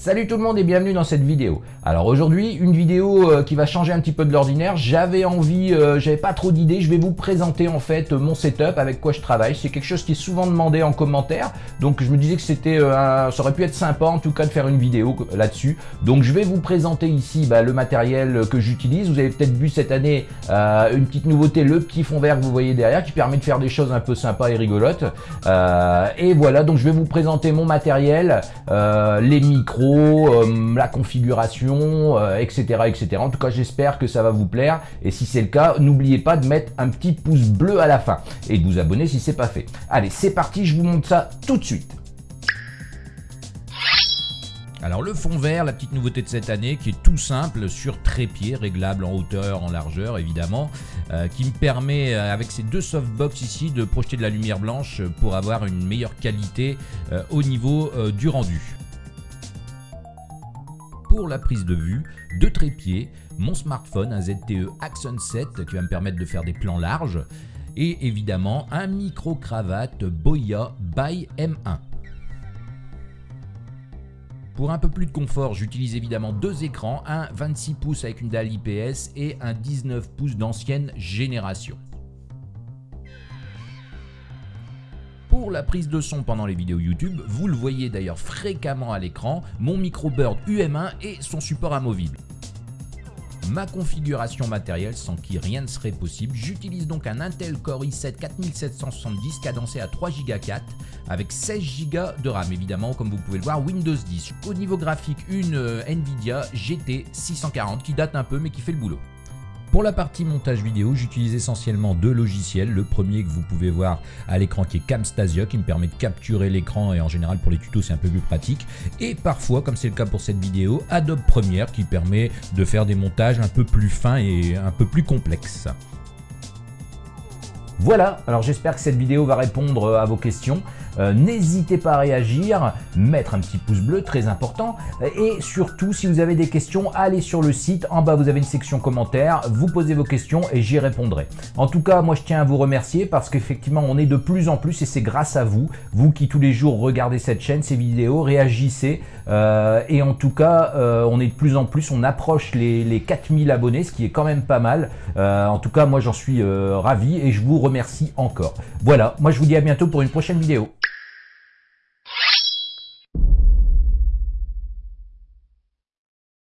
Salut tout le monde et bienvenue dans cette vidéo. Alors aujourd'hui, une vidéo euh, qui va changer un petit peu de l'ordinaire. J'avais envie, euh, j'avais pas trop d'idées, je vais vous présenter en fait mon setup, avec quoi je travaille. C'est quelque chose qui est souvent demandé en commentaire, donc je me disais que c'était, euh, ça aurait pu être sympa en tout cas de faire une vidéo là-dessus. Donc je vais vous présenter ici bah, le matériel que j'utilise. Vous avez peut-être vu cette année une petite nouveauté, le petit fond vert que vous voyez derrière, qui permet de faire des choses un peu sympas et rigolotes. et voilà, donc je vais vous présenter mon matériel, les micros, euh, la configuration, etc., euh, etc. En tout cas, j'espère que ça va vous plaire. Et si c'est le cas, n'oubliez pas de mettre un petit pouce bleu à la fin et de vous abonner si c'est pas fait. Allez, c'est parti, je vous montre ça tout de suite. Alors le fond vert, la petite nouveauté de cette année qui est tout simple sur trépied, réglable en hauteur, en largeur évidemment, euh, qui me permet avec ces deux softbox ici de projeter de la lumière blanche pour avoir une meilleure qualité au niveau du rendu pour la prise de vue, deux trépieds, mon smartphone, un ZTE Axon 7 qui va me permettre de faire des plans larges, et évidemment un micro-cravate Boya by M1. Pour un peu plus de confort, j'utilise évidemment deux écrans, un 26 pouces avec une dalle IPS et un 19 pouces d'ancienne génération. Pour la prise de son pendant les vidéos YouTube, vous le voyez d'ailleurs fréquemment à l'écran, mon micro Bird UM1 et son support amovible. Ma configuration matérielle sans qui rien ne serait possible, j'utilise donc un Intel Core i7 4770 cadencé à 3 Go 4 avec 16 Go de RAM évidemment comme vous pouvez le voir Windows 10. Au niveau graphique une euh, Nvidia GT 640 qui date un peu mais qui fait le boulot. Pour la partie montage vidéo, j'utilise essentiellement deux logiciels. Le premier que vous pouvez voir à l'écran qui est Camstasia qui me permet de capturer l'écran et en général pour les tutos c'est un peu plus pratique. Et parfois, comme c'est le cas pour cette vidéo, Adobe Premiere qui permet de faire des montages un peu plus fins et un peu plus complexes. Voilà, alors j'espère que cette vidéo va répondre à vos questions. Euh, n'hésitez pas à réagir, mettre un petit pouce bleu, très important. Et surtout, si vous avez des questions, allez sur le site. En bas, vous avez une section commentaires. Vous posez vos questions et j'y répondrai. En tout cas, moi, je tiens à vous remercier parce qu'effectivement, on est de plus en plus et c'est grâce à vous, vous qui tous les jours regardez cette chaîne, ces vidéos, réagissez. Euh, et en tout cas, euh, on est de plus en plus, on approche les, les 4000 abonnés, ce qui est quand même pas mal. en tout cas, moi, j'en suis ravi et je vous remercie encore. Voilà, moi, je vous dis à bientôt pour une prochaine vidéo.